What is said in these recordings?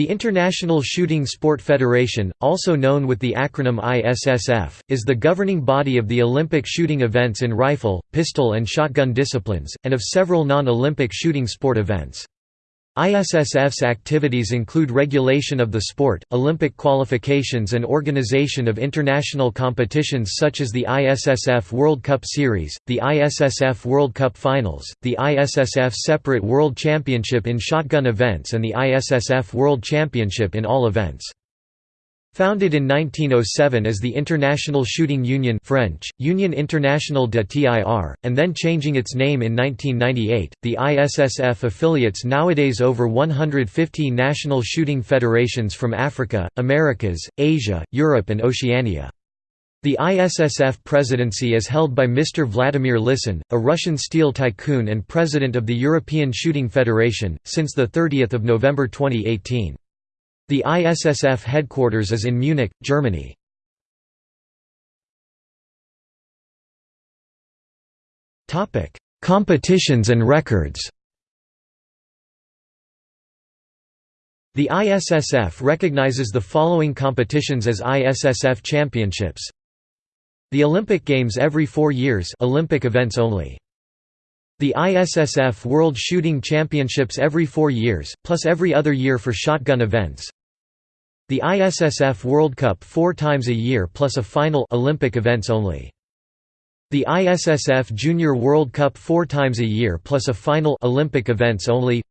The International Shooting Sport Federation, also known with the acronym ISSF, is the governing body of the Olympic shooting events in rifle, pistol and shotgun disciplines, and of several non-Olympic shooting sport events. ISSF's activities include regulation of the sport, Olympic qualifications and organization of international competitions such as the ISSF World Cup Series, the ISSF World Cup Finals, the ISSF Separate World Championship in shotgun events and the ISSF World Championship in all events. Founded in 1907 as the International Shooting Union French, Union Internationale de Tir, and then changing its name in 1998, the ISSF affiliates nowadays over 150 national shooting federations from Africa, Americas, Asia, Europe and Oceania. The ISSF presidency is held by Mr. Vladimir Lisin, a Russian steel tycoon and president of the European Shooting Federation, since 30 November 2018. The ISSF headquarters is in Munich, Germany. Competitions and records The ISSF recognizes the following competitions as ISSF championships The Olympic Games every four years Olympic events only. The ISSF World Shooting Championships every four years, plus every other year for shotgun events the ISSF World Cup four times a year plus a final Olympic events only. The ISSF Junior World Cup four times a year plus a final Olympic events only.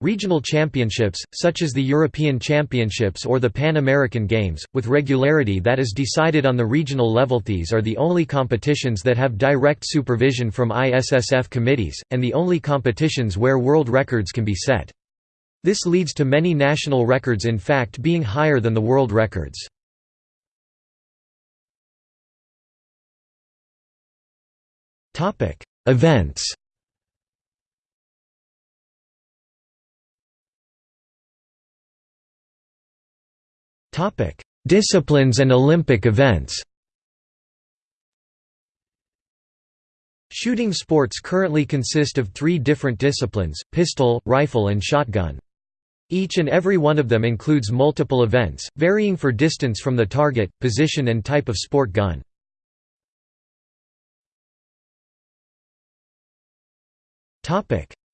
Regional championships, such as the European Championships or the Pan American Games, with regularity that is decided on the regional level. These are the only competitions that have direct supervision from ISSF committees, and the only competitions where world records can be set. This leads to many national records in fact being higher than the world records. Events Disciplines and Olympic events Shooting sports currently consist of three different disciplines, pistol, rifle and shotgun. Each and every one of them includes multiple events, varying for distance from the target, position and type of sport gun.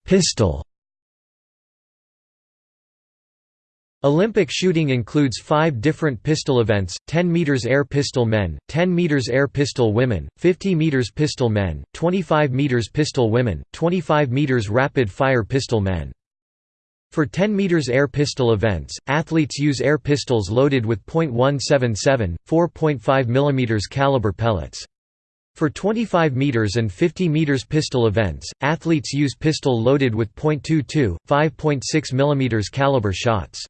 Pistol Olympic shooting includes five different pistol events, 10 meters air pistol men, 10 meters air pistol women, 50 meters pistol men, 25 meters pistol women, 25 meters rapid fire pistol men. For 10 meters air pistol events, athletes use air pistols loaded with .177, 4.5 mm caliber pellets. For 25 meters and 50 meters pistol events, athletes use pistol loaded with .22, 5.6 mm caliber shots.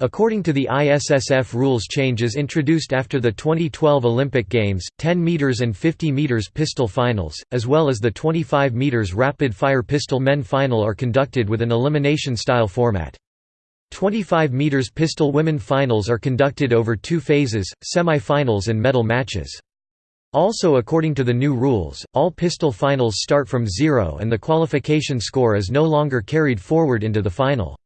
According to the ISSF rules changes introduced after the 2012 Olympic Games, 10 meters and 50 meters pistol finals, as well as the 25 meters rapid-fire pistol men final are conducted with an elimination-style format. 25 meters pistol women finals are conducted over two phases, semi-finals and medal matches. Also according to the new rules, all pistol finals start from zero and the qualification score is no longer carried forward into the final.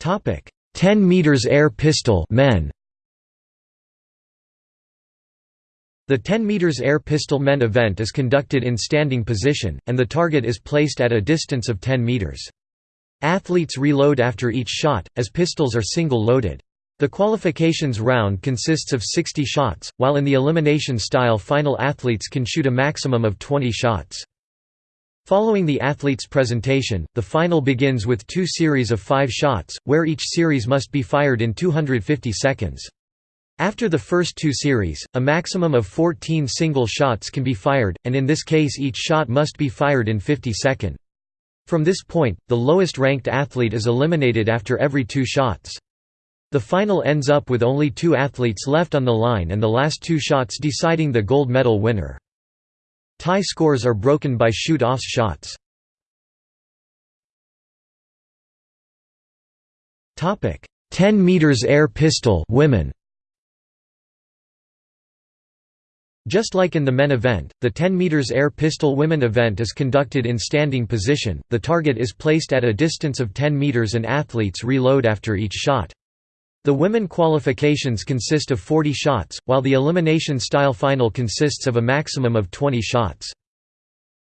Topic: 10 meters air pistol men. The 10 meters air pistol men event is conducted in standing position, and the target is placed at a distance of 10 meters. Athletes reload after each shot, as pistols are single-loaded. The qualifications round consists of 60 shots, while in the elimination-style final athletes can shoot a maximum of 20 shots. Following the athlete's presentation, the final begins with two series of five shots, where each series must be fired in 250 seconds. After the first two series, a maximum of 14 single shots can be fired, and in this case each shot must be fired in 50 seconds. From this point, the lowest ranked athlete is eliminated after every two shots. The final ends up with only two athletes left on the line and the last two shots deciding the gold medal winner. Tie scores are broken by shoot-offs shots. Topic: 10 meters air pistol women. Just like in the men event, the 10 meters air pistol women event is conducted in standing position, the target is placed at a distance of 10 meters and athletes reload after each shot. The women qualifications consist of 40 shots, while the elimination style final consists of a maximum of 20 shots.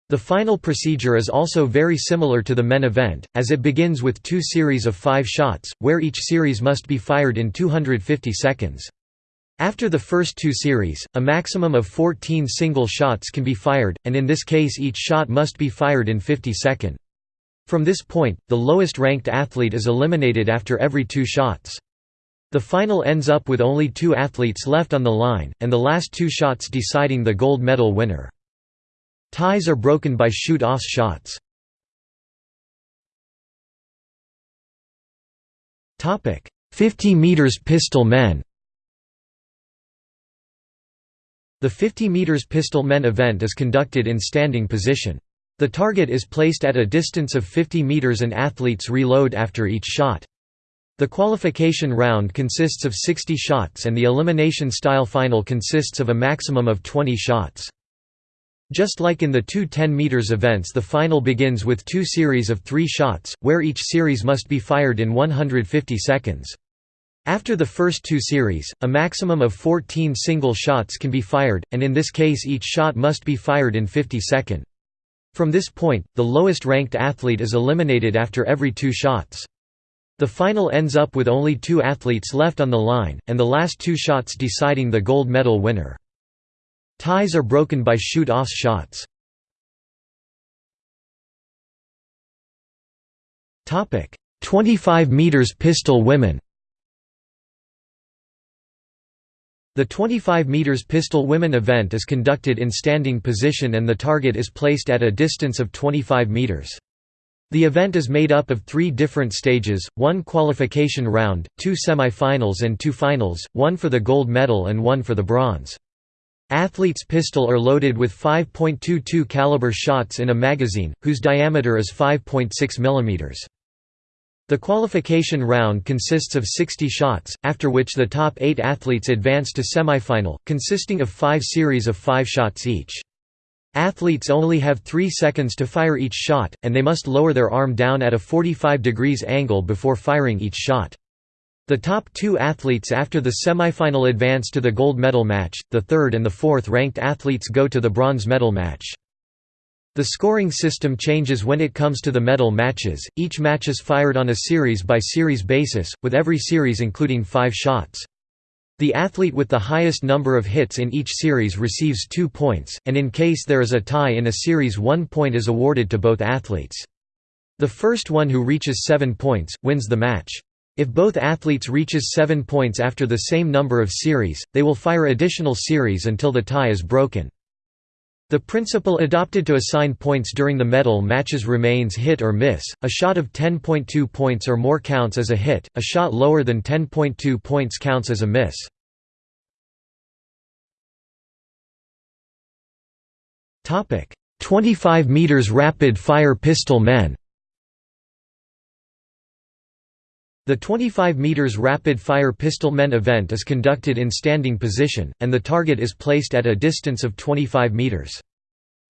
The final procedure is also very similar to the men event, as it begins with two series of five shots, where each series must be fired in 250 seconds. After the first two series, a maximum of 14 single shots can be fired, and in this case each shot must be fired in 50 seconds. From this point, the lowest ranked athlete is eliminated after every two shots. The final ends up with only two athletes left on the line, and the last two shots deciding the gold medal winner. Ties are broken by shoot-off shots. Topic: 50 meters pistol men The 50 meters pistol men event is conducted in standing position. The target is placed at a distance of 50 meters and athletes reload after each shot. The qualification round consists of 60 shots and the elimination-style final consists of a maximum of 20 shots. Just like in the two 10 meters events the final begins with two series of three shots, where each series must be fired in 150 seconds. After the first two series, a maximum of 14 single shots can be fired, and in this case each shot must be fired in 50 seconds. From this point, the lowest ranked athlete is eliminated after every two shots. The final ends up with only two athletes left on the line, and the last two shots deciding the gold medal winner. Ties are broken by shoot-off shots. Topic: 25 meters pistol women. The 25 meters pistol women event is conducted in standing position and the target is placed at a distance of 25 meters. The event is made up of three different stages, one qualification round, two semi-finals and two finals, one for the gold medal and one for the bronze. Athletes' pistol are loaded with 5.22 caliber shots in a magazine, whose diameter is 5.6 mm. The qualification round consists of 60 shots, after which the top eight athletes advance to semifinal, consisting of five series of five shots each. Athletes only have 3 seconds to fire each shot, and they must lower their arm down at a 45 degrees angle before firing each shot. The top two athletes after the semifinal advance to the gold medal match, the third and the fourth ranked athletes go to the bronze medal match. The scoring system changes when it comes to the medal matches, each match is fired on a series-by-series -series basis, with every series including five shots. The athlete with the highest number of hits in each series receives two points, and in case there is a tie in a series one point is awarded to both athletes. The first one who reaches seven points, wins the match. If both athletes reaches seven points after the same number of series, they will fire additional series until the tie is broken. The principle adopted to assign points during the medal matches remains hit or miss. A shot of 10.2 points or more counts as a hit, a shot lower than 10.2 points counts as a miss. Topic: 25 meters rapid fire pistol men. The 25 meters rapid fire pistol men event is conducted in standing position, and the target is placed at a distance of 25 meters.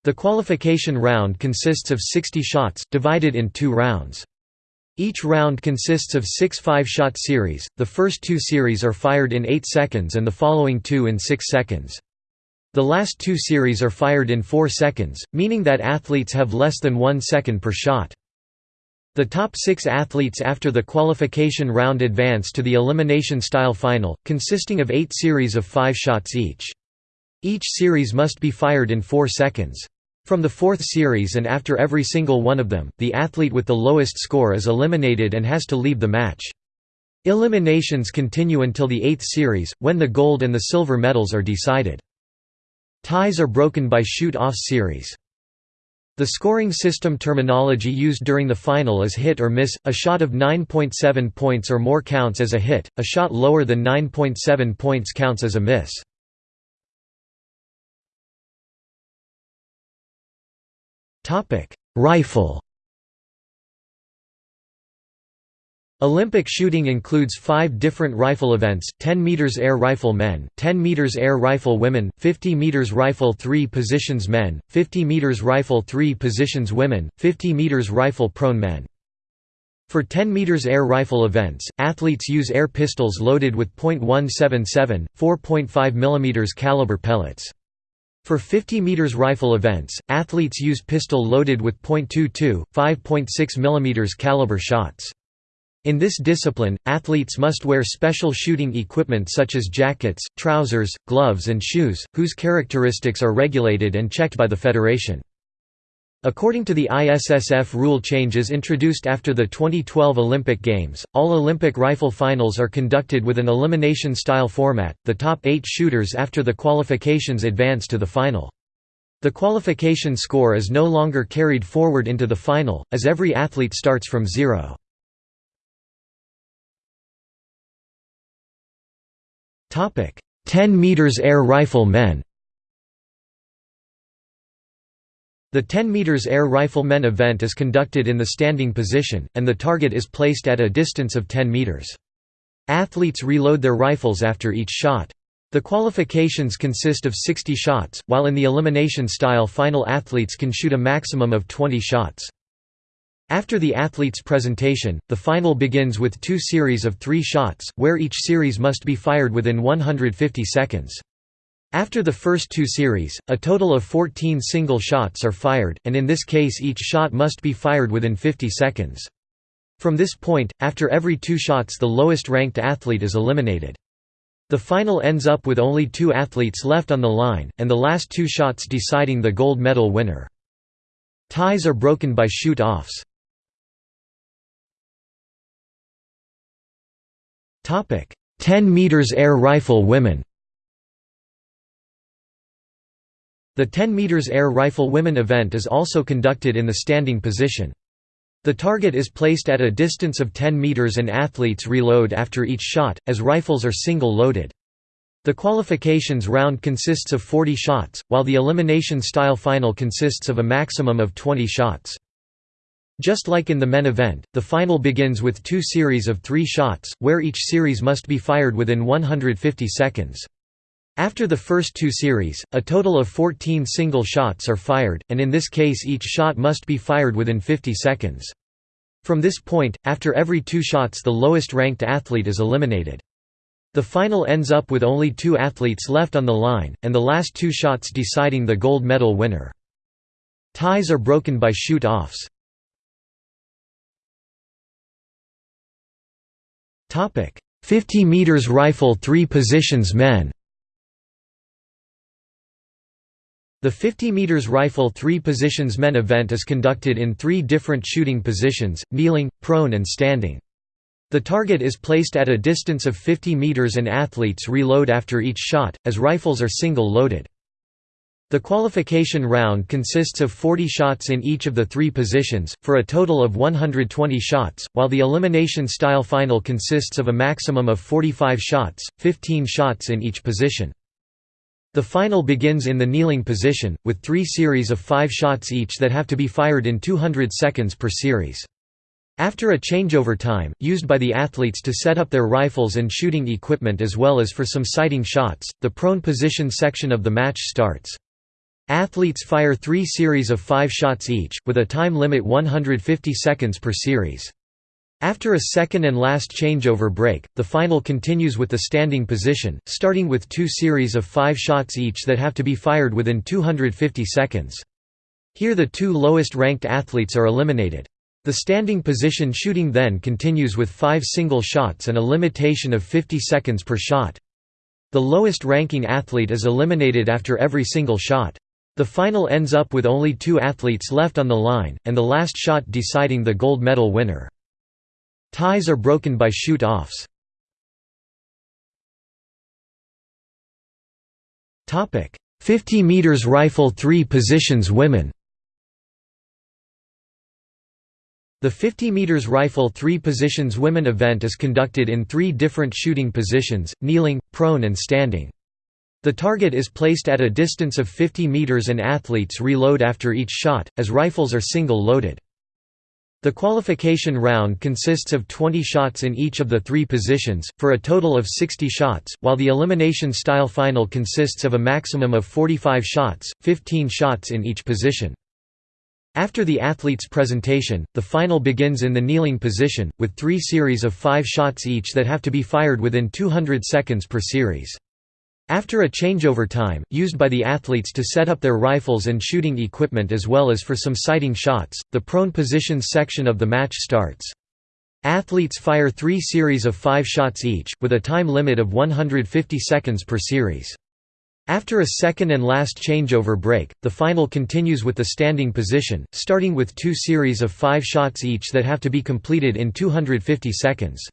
The qualification round consists of 60 shots, divided in two rounds. Each round consists of six five-shot series, the first two series are fired in 8 seconds and the following two in 6 seconds. The last two series are fired in 4 seconds, meaning that athletes have less than 1 second per shot. The top six athletes after the qualification round advance to the elimination-style final, consisting of eight series of five shots each. Each series must be fired in 4 seconds. From the fourth series and after every single one of them, the athlete with the lowest score is eliminated and has to leave the match. Eliminations continue until the eighth series, when the gold and the silver medals are decided. Ties are broken by shoot-off series. The scoring system terminology used during the final is hit or miss, a shot of 9.7 points or more counts as a hit, a shot lower than 9.7 points counts as a miss. Rifle Olympic shooting includes five different rifle events, 10 meters air rifle men, 10 meters air rifle women, 50 meters rifle 3 positions men, 50 meters rifle 3 positions women, 50 meters rifle prone men. For 10 meters air rifle events, athletes use air pistols loaded with .177, 4.5 mm caliber pellets. For 50 meters rifle events, athletes use pistol loaded with .22, 5.6 mm caliber shots. In this discipline, athletes must wear special shooting equipment such as jackets, trousers, gloves and shoes, whose characteristics are regulated and checked by the federation. According to the ISSF rule changes introduced after the 2012 Olympic Games, all Olympic rifle finals are conducted with an elimination-style format, the top eight shooters after the qualifications advance to the final. The qualification score is no longer carried forward into the final, as every athlete starts from zero. 10 meters air rifle men The 10 meters air rifle men event is conducted in the standing position, and the target is placed at a distance of 10 meters. Athletes reload their rifles after each shot. The qualifications consist of 60 shots, while in the elimination-style final athletes can shoot a maximum of 20 shots. After the athlete's presentation, the final begins with two series of three shots, where each series must be fired within 150 seconds. After the first two series, a total of 14 single shots are fired, and in this case each shot must be fired within 50 seconds. From this point, after every two shots the lowest ranked athlete is eliminated. The final ends up with only two athletes left on the line, and the last two shots deciding the gold medal winner. Ties are broken by shoot-offs. 10 meters air rifle women The 10 meters air rifle women event is also conducted in the standing position. The target is placed at a distance of 10 meters and athletes reload after each shot, as rifles are single-loaded. The qualifications round consists of 40 shots, while the elimination-style final consists of a maximum of 20 shots. Just like in the men event, the final begins with two series of three shots, where each series must be fired within 150 seconds. After the first two series, a total of 14 single shots are fired, and in this case each shot must be fired within 50 seconds. From this point, after every two shots the lowest ranked athlete is eliminated. The final ends up with only two athletes left on the line, and the last two shots deciding the gold medal winner. Ties are broken by shoot-offs. 50 meters rifle 3 positions men The 50 meters rifle 3 positions men event is conducted in three different shooting positions, kneeling, prone and standing. The target is placed at a distance of 50 meters and athletes reload after each shot, as rifles are single-loaded. The qualification round consists of 40 shots in each of the three positions, for a total of 120 shots, while the elimination-style final consists of a maximum of 45 shots, 15 shots in each position. The final begins in the kneeling position, with three series of five shots each that have to be fired in 200 seconds per series. After a changeover time, used by the athletes to set up their rifles and shooting equipment as well as for some sighting shots, the prone position section of the match starts. Athletes fire three series of five shots each, with a time limit 150 seconds per series. After a second and last changeover break, the final continues with the standing position, starting with two series of five shots each that have to be fired within 250 seconds. Here the two lowest ranked athletes are eliminated. The standing position shooting then continues with five single shots and a limitation of 50 seconds per shot. The lowest ranking athlete is eliminated after every single shot. The final ends up with only two athletes left on the line, and the last shot deciding the gold medal winner. Ties are broken by shoot-offs. Topic: 50 meters rifle 3 positions women. The 50 meters rifle 3 positions women event is conducted in 3 different shooting positions: kneeling, prone and standing. The target is placed at a distance of 50 meters and athletes reload after each shot, as rifles are single-loaded. The qualification round consists of 20 shots in each of the three positions, for a total of 60 shots, while the elimination-style final consists of a maximum of 45 shots, 15 shots in each position. After the athlete's presentation, the final begins in the kneeling position, with three series of five shots each that have to be fired within 200 seconds per series. After a changeover time, used by the athletes to set up their rifles and shooting equipment as well as for some sighting shots, the prone positions section of the match starts. Athletes fire three series of five shots each, with a time limit of 150 seconds per series. After a second and last changeover break, the final continues with the standing position, starting with two series of five shots each that have to be completed in 250 seconds.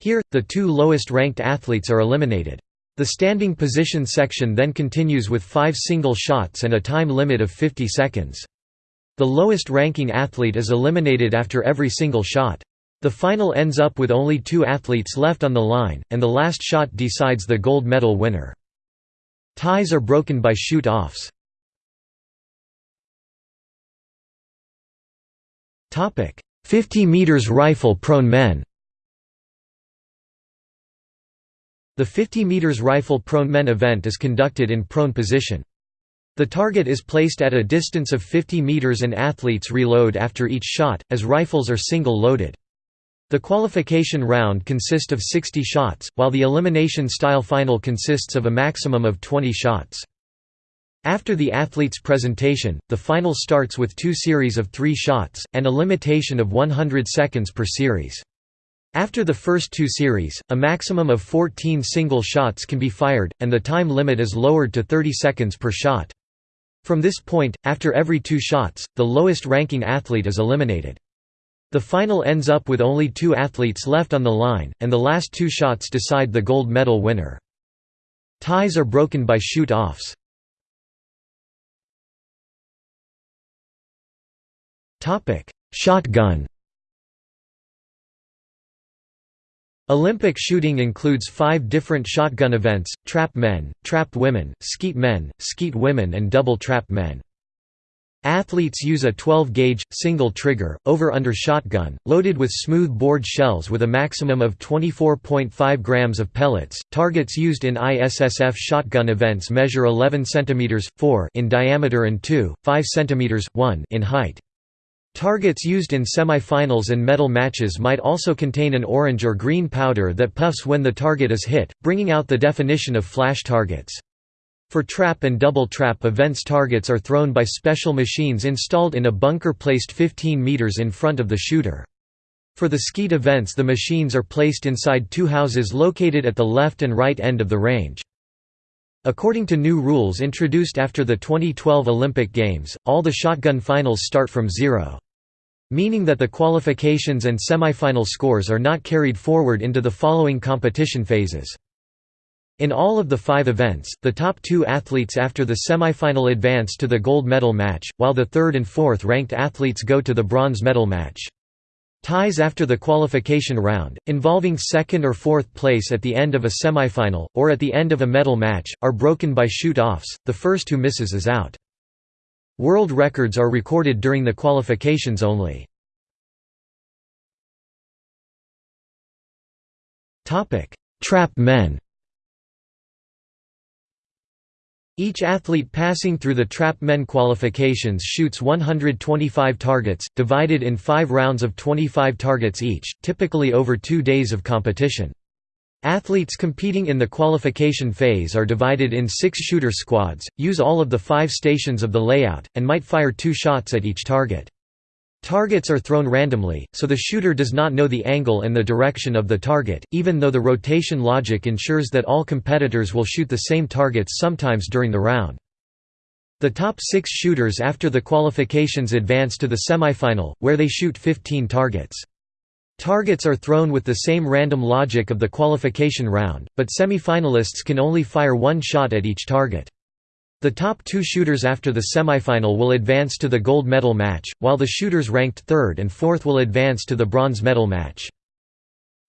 Here, the two lowest ranked athletes are eliminated. The standing position section then continues with five single shots and a time limit of 50 seconds. The lowest ranking athlete is eliminated after every single shot. The final ends up with only two athletes left on the line, and the last shot decides the gold medal winner. Ties are broken by shoot-offs. Topic: 50 meters rifle prone men The 50 meters rifle prone men event is conducted in prone position. The target is placed at a distance of 50 meters and athletes reload after each shot, as rifles are single-loaded. The qualification round consists of 60 shots, while the elimination-style final consists of a maximum of 20 shots. After the athlete's presentation, the final starts with two series of three shots, and a limitation of 100 seconds per series. After the first two series, a maximum of 14 single shots can be fired, and the time limit is lowered to 30 seconds per shot. From this point, after every two shots, the lowest ranking athlete is eliminated. The final ends up with only two athletes left on the line, and the last two shots decide the gold medal winner. Ties are broken by shoot-offs. Shotgun Olympic shooting includes five different shotgun events, trap men, trap women, skeet men, skeet women and double trap men. Athletes use a 12-gauge, single-trigger, over-under shotgun, loaded with smooth-bored shells with a maximum of 24.5 grams of pellets. Targets used in ISSF shotgun events measure 11 cm 4 in diameter and 2, 5 cm 1 in height. Targets used in semi-finals and medal matches might also contain an orange or green powder that puffs when the target is hit, bringing out the definition of flash targets. For trap and double trap events targets are thrown by special machines installed in a bunker placed 15 meters in front of the shooter. For the skeet events the machines are placed inside two houses located at the left and right end of the range. According to new rules introduced after the 2012 Olympic Games, all the shotgun finals start from zero. Meaning that the qualifications and semifinal scores are not carried forward into the following competition phases. In all of the five events, the top two athletes after the semifinal advance to the gold medal match, while the third and fourth ranked athletes go to the bronze medal match. Ties after the qualification round, involving second or fourth place at the end of a semifinal, or at the end of a medal match, are broken by shoot-offs, the first who misses is out. World records are recorded during the qualifications only. Trap men Each athlete passing through the trap men qualifications shoots 125 targets, divided in five rounds of 25 targets each, typically over two days of competition. Athletes competing in the qualification phase are divided in six shooter squads, use all of the five stations of the layout, and might fire two shots at each target. Targets are thrown randomly, so the shooter does not know the angle and the direction of the target, even though the rotation logic ensures that all competitors will shoot the same targets sometimes during the round. The top six shooters after the qualifications advance to the semifinal, where they shoot 15 targets. Targets are thrown with the same random logic of the qualification round, but semifinalists can only fire one shot at each target. The top two shooters after the semifinal will advance to the gold medal match, while the shooters ranked third and fourth will advance to the bronze medal match.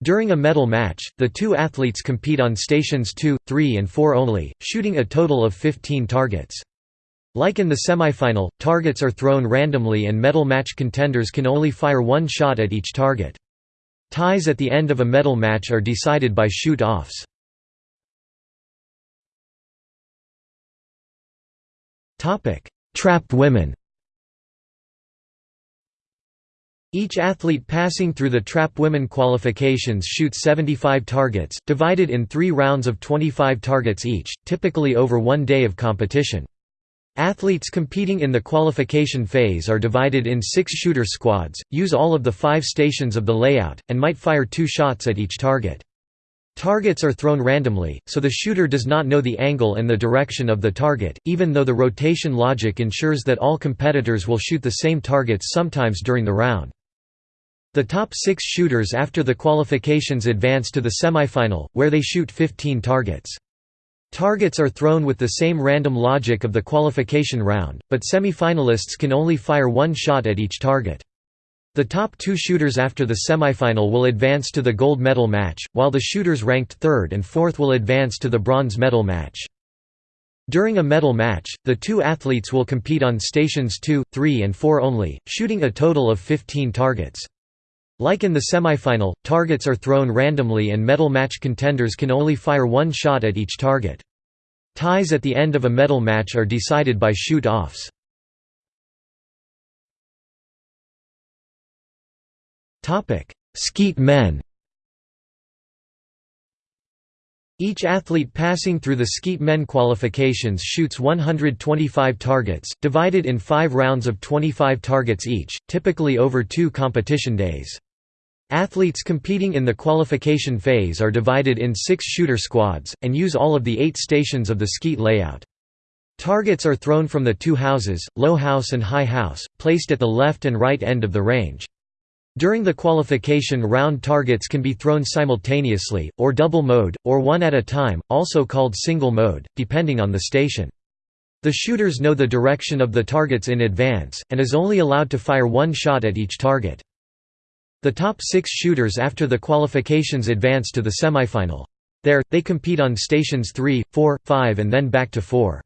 During a medal match, the two athletes compete on stations 2, 3 and 4 only, shooting a total of 15 targets. Like in the semifinal, targets are thrown randomly and medal match contenders can only fire one shot at each target. Ties at the end of a medal match are decided by shoot-offs. Trap women Each athlete passing through the trap women qualifications shoots 75 targets, divided in three rounds of 25 targets each, typically over one day of competition. Athletes competing in the qualification phase are divided in six shooter squads, use all of the five stations of the layout, and might fire two shots at each target. Targets are thrown randomly, so the shooter does not know the angle and the direction of the target, even though the rotation logic ensures that all competitors will shoot the same targets sometimes during the round. The top six shooters after the qualifications advance to the semifinal, where they shoot 15 targets. Targets are thrown with the same random logic of the qualification round, but semi-finalists can only fire one shot at each target. The top two shooters after the semifinal will advance to the gold medal match, while the shooters ranked third and fourth will advance to the bronze medal match. During a medal match, the two athletes will compete on stations 2, 3 and 4 only, shooting a total of 15 targets. Like in the semifinal, targets are thrown randomly and medal match contenders can only fire one shot at each target. Ties at the end of a medal match are decided by shoot-offs. Skeet men Each athlete passing through the skeet men qualifications shoots 125 targets, divided in five rounds of 25 targets each, typically over two competition days. Athletes competing in the qualification phase are divided in six shooter squads, and use all of the eight stations of the skeet layout. Targets are thrown from the two houses, low house and high house, placed at the left and right end of the range. During the qualification round targets can be thrown simultaneously, or double mode, or one at a time, also called single mode, depending on the station. The shooters know the direction of the targets in advance, and is only allowed to fire one shot at each target. The top six shooters after the qualifications advance to the semifinal. There, they compete on stations 3, 4, 5 and then back to 4.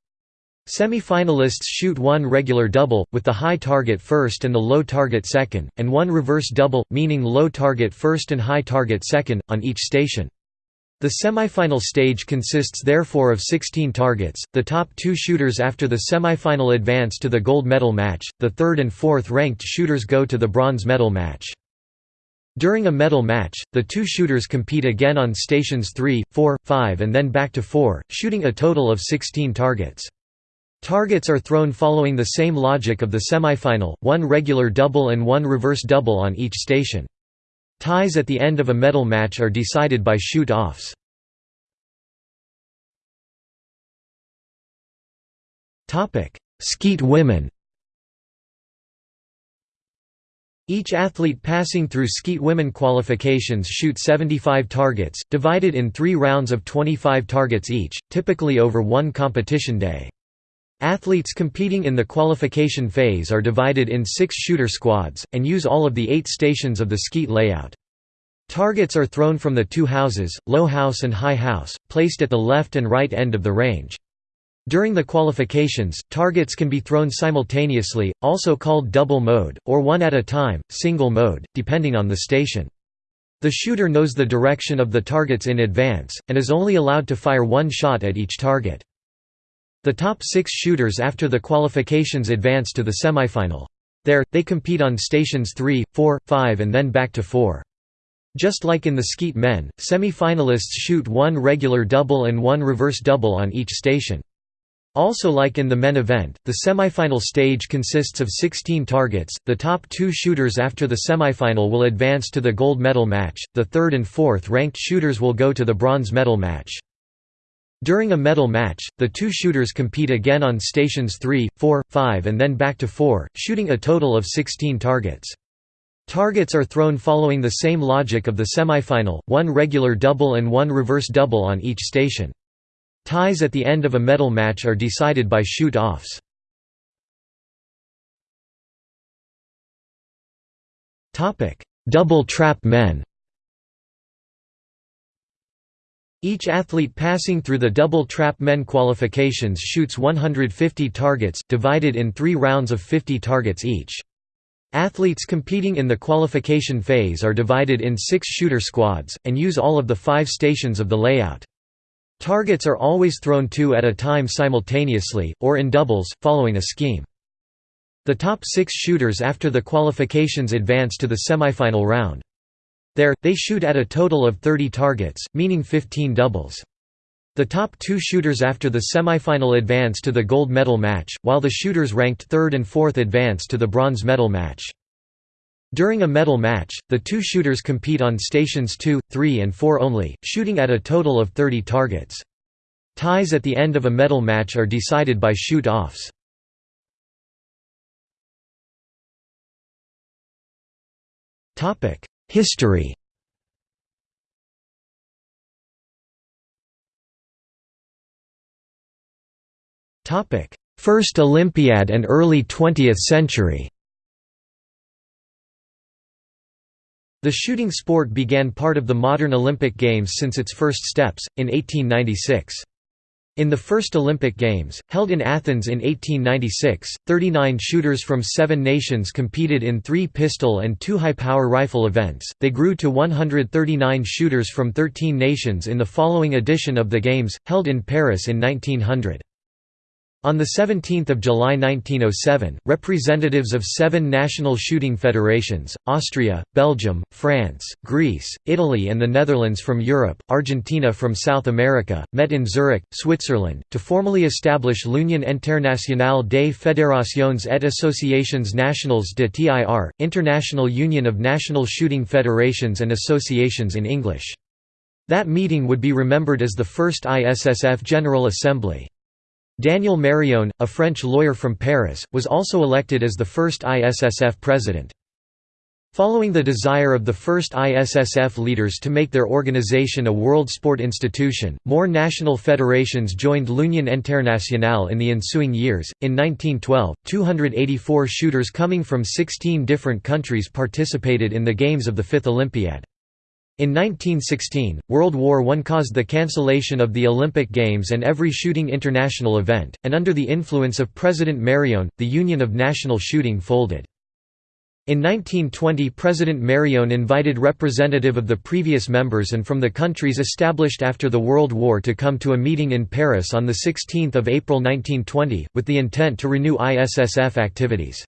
Semi-finalists shoot one regular double, with the high target first and the low target second, and one reverse double, meaning low target first and high target second, on each station. The semifinal stage consists therefore of 16 targets. The top two shooters after the semifinal advance to the gold medal match, the third and fourth ranked shooters go to the bronze medal match. During a medal match, the two shooters compete again on stations 3, 4, 5 and then back to 4, shooting a total of 16 targets. Targets are thrown following the same logic of the semifinal, one regular double and one reverse double on each station. Ties at the end of a medal match are decided by shoot-offs. Skeet women Each athlete passing through skeet women qualifications shoot 75 targets, divided in three rounds of 25 targets each, typically over one competition day. Athletes competing in the qualification phase are divided in six shooter squads, and use all of the eight stations of the skeet layout. Targets are thrown from the two houses, low house and high house, placed at the left and right end of the range. During the qualifications, targets can be thrown simultaneously, also called double mode, or one at a time, single mode, depending on the station. The shooter knows the direction of the targets in advance, and is only allowed to fire one shot at each target. The top six shooters after the qualifications advance to the semifinal. There, they compete on stations 3, 4, 5 and then back to 4. Just like in the skeet men, semi-finalists shoot one regular double and one reverse double on each station. Also like in the men event, the semifinal stage consists of 16 targets, the top two shooters after the semifinal will advance to the gold medal match, the third and fourth ranked shooters will go to the bronze medal match. During a medal match, the two shooters compete again on stations 3, 4, 5 and then back to 4, shooting a total of 16 targets. Targets are thrown following the same logic of the semifinal, one regular double and one reverse double on each station. Ties at the end of a medal match are decided by shoot-offs. Double trap men Each athlete passing through the double trap men qualifications shoots 150 targets, divided in three rounds of 50 targets each. Athletes competing in the qualification phase are divided in six shooter squads, and use all of the five stations of the layout. Targets are always thrown two at a time simultaneously, or in doubles, following a scheme. The top six shooters after the qualifications advance to the semifinal round. There, they shoot at a total of 30 targets, meaning 15 doubles. The top two shooters after the semifinal advance to the gold medal match, while the shooters ranked third and fourth advance to the bronze medal match. During a medal match, the two shooters compete on stations 2, 3 and 4 only, shooting at a total of 30 targets. Ties at the end of a medal match are decided by shoot-offs. History First Olympiad and early 20th century The shooting sport began part of the modern Olympic Games since its first steps, in 1896. In the first Olympic Games, held in Athens in 1896, 39 shooters from seven nations competed in three pistol and two high-power rifle events. They grew to 139 shooters from 13 nations in the following edition of the Games, held in Paris in 1900. On 17 July 1907, representatives of seven national shooting federations, Austria, Belgium, France, Greece, Italy and the Netherlands from Europe, Argentina from South America, met in Zurich, Switzerland, to formally establish l'Union internationale des fédérations et associations nationales de tir, International Union of National Shooting Federations and Associations in English. That meeting would be remembered as the first ISSF General Assembly. Daniel Mérillon, a French lawyer from Paris, was also elected as the first ISSF president. Following the desire of the first ISSF leaders to make their organization a world sport institution, more national federations joined l'Union Internationale in the ensuing years. In 1912, 284 shooters coming from 16 different countries participated in the Games of the Fifth Olympiad. In 1916, World War I caused the cancellation of the Olympic Games and every shooting international event, and under the influence of President Mérillon, the Union of National Shooting folded. In 1920 President Mérillon invited representative of the previous members and from the countries established after the World War to come to a meeting in Paris on 16 April 1920, with the intent to renew ISSF activities.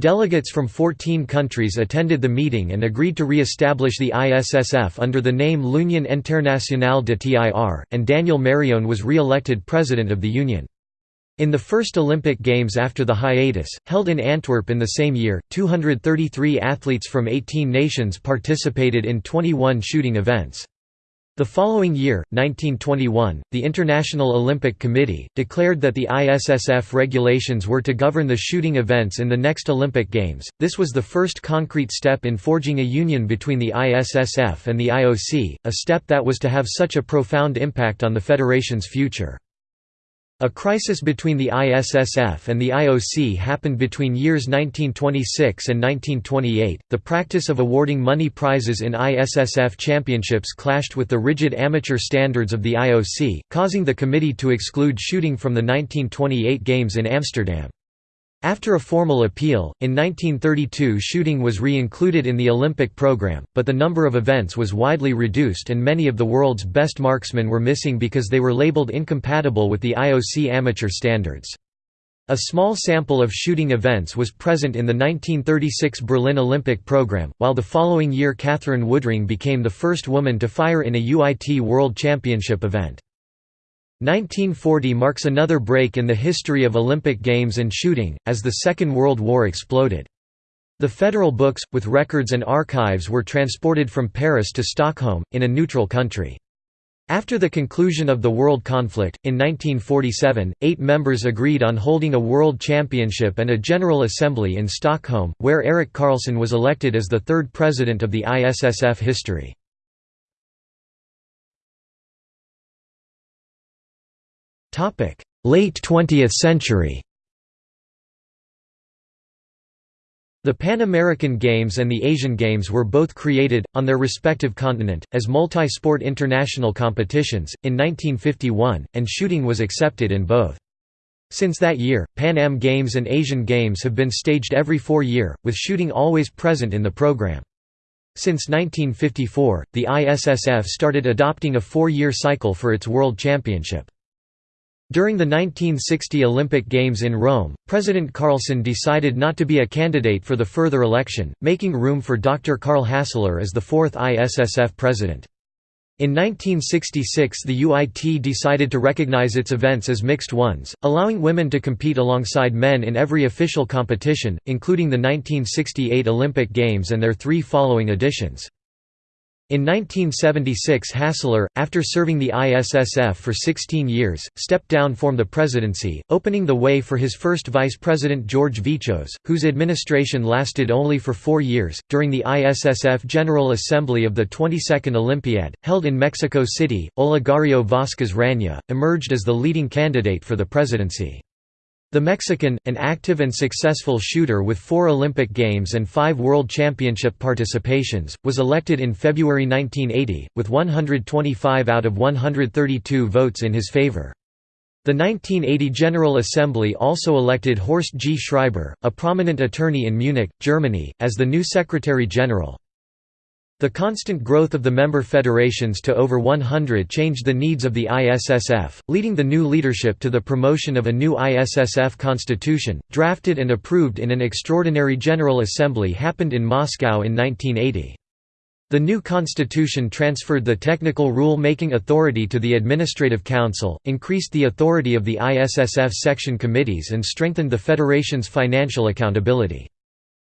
Delegates from 14 countries attended the meeting and agreed to re-establish the ISSF under the name L'Union Internationale de Tir, and Daniel Mérillon was re-elected president of the Union. In the first Olympic Games after the hiatus, held in Antwerp in the same year, 233 athletes from 18 nations participated in 21 shooting events. The following year, 1921, the International Olympic Committee, declared that the ISSF regulations were to govern the shooting events in the next Olympic Games. This was the first concrete step in forging a union between the ISSF and the IOC, a step that was to have such a profound impact on the federation's future. A crisis between the ISSF and the IOC happened between years 1926 and 1928. The practice of awarding money prizes in ISSF championships clashed with the rigid amateur standards of the IOC, causing the committee to exclude shooting from the 1928 Games in Amsterdam. After a formal appeal, in 1932 shooting was re-included in the Olympic program, but the number of events was widely reduced and many of the world's best marksmen were missing because they were labeled incompatible with the IOC amateur standards. A small sample of shooting events was present in the 1936 Berlin Olympic program, while the following year Katherine Woodring became the first woman to fire in a UIT World Championship event. 1940 marks another break in the history of Olympic Games and shooting, as the Second World War exploded. The federal books, with records and archives were transported from Paris to Stockholm, in a neutral country. After the conclusion of the world conflict, in 1947, eight members agreed on holding a world championship and a general assembly in Stockholm, where Erik Karlsson was elected as the third president of the ISSF history. Late 20th century The Pan American Games and the Asian Games were both created, on their respective continent, as multi-sport international competitions, in 1951, and shooting was accepted in both. Since that year, Pan Am Games and Asian Games have been staged every four year, with shooting always present in the program. Since 1954, the ISSF started adopting a four-year cycle for its World Championship. During the 1960 Olympic Games in Rome, President Carlson decided not to be a candidate for the further election, making room for Dr. Karl Hassler as the fourth ISSF president. In 1966 the UIT decided to recognize its events as mixed ones, allowing women to compete alongside men in every official competition, including the 1968 Olympic Games and their three following editions. In 1976 Hassler, after serving the ISSF for 16 years, stepped down from the presidency, opening the way for his first vice president George Vichos, whose administration lasted only for four years. During the ISSF General Assembly of the 22nd Olympiad, held in Mexico City, Olegario Vázquez Raña, emerged as the leading candidate for the presidency. The Mexican, an active and successful shooter with four Olympic Games and five World Championship participations, was elected in February 1980, with 125 out of 132 votes in his favor. The 1980 General Assembly also elected Horst G. Schreiber, a prominent attorney in Munich, Germany, as the new Secretary General. The constant growth of the member federations to over 100 changed the needs of the ISSF, leading the new leadership to the promotion of a new ISSF constitution, drafted and approved in an extraordinary General Assembly happened in Moscow in 1980. The new constitution transferred the technical rule-making authority to the Administrative Council, increased the authority of the ISSF section committees and strengthened the federation's financial accountability.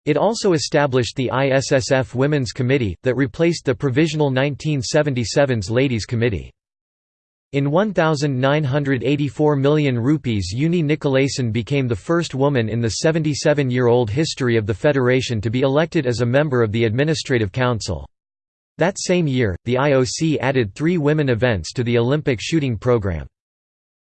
It also established the ISSF Women's Committee, that replaced the provisional 1977's Ladies' Committee. In 1,984 million rupees Euni Nicolaisen became the first woman in the 77-year-old history of the federation to be elected as a member of the Administrative Council. That same year, the IOC added three women events to the Olympic shooting program.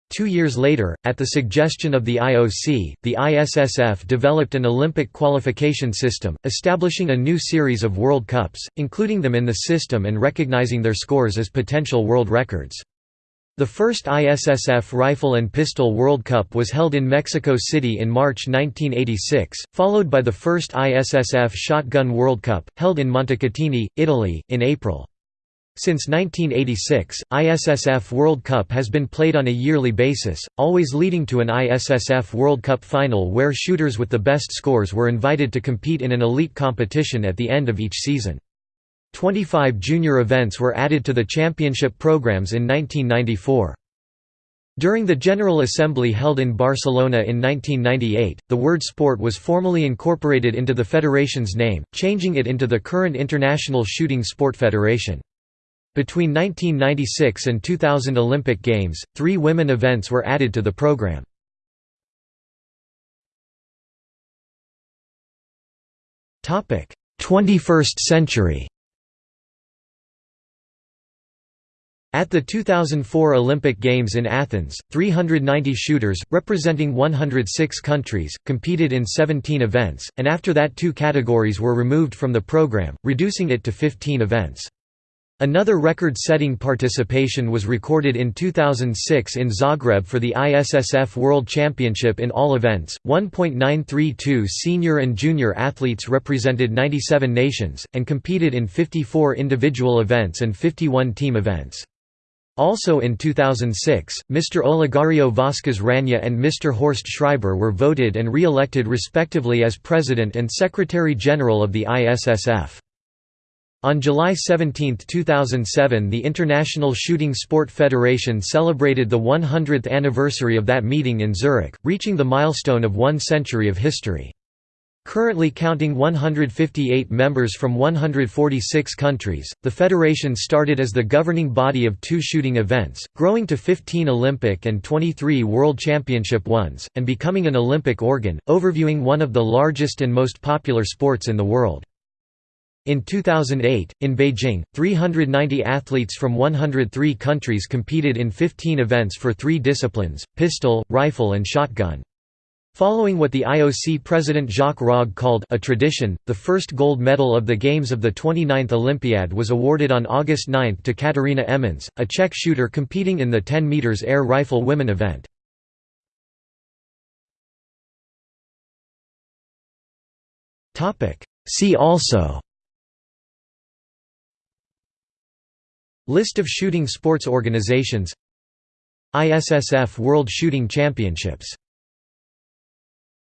Two years later, at the suggestion of the IOC, the ISSF developed an Olympic qualification system, establishing a new series of World Cups, including them in the system and recognizing their scores as potential world records. The first ISSF Rifle and Pistol World Cup was held in Mexico City in March 1986, followed by the first ISSF Shotgun World Cup, held in Montecatini, Italy, in April. Since 1986, ISSF World Cup has been played on a yearly basis, always leading to an ISSF World Cup final where shooters with the best scores were invited to compete in an elite competition at the end of each season. 25 junior events were added to the championship programs in 1994. During the General Assembly held in Barcelona in 1998, the word sport was formally incorporated into the federation's name, changing it into the current International Shooting Sport Federation. Between 1996 and 2000 Olympic Games, three women events were added to the program. Topic: 21st century. At the 2004 Olympic Games in Athens, 390 shooters, representing 106 countries, competed in 17 events, and after that two categories were removed from the program, reducing it to 15 events. Another record-setting participation was recorded in 2006 in Zagreb for the ISSF World Championship in all events. 1.932 senior and junior athletes represented 97 nations and competed in 54 individual events and 51 team events. Also in 2006, Mr. Olegario Vázquez Raña and Mr. Horst Schreiber were voted and re-elected respectively as President and Secretary-General of the ISSF. On July 17, 2007 the International Shooting Sport Federation celebrated the 100th anniversary of that meeting in Zurich, reaching the milestone of one century of history. Currently counting 158 members from 146 countries, the federation started as the governing body of two shooting events, growing to 15 Olympic and 23 World Championship ones, and becoming an Olympic organ, overviewing one of the largest and most popular sports in the world. In 2008, in Beijing, 390 athletes from 103 countries competed in 15 events for three disciplines, pistol, rifle and shotgun. Following what the IOC president Jacques Rogge called a tradition, the first gold medal of the Games of the 29th Olympiad was awarded on August 9 to Katerina Emmons, a Czech shooter competing in the 10 meters air rifle women event. See also List of shooting sports organizations. ISSF World Shooting Championships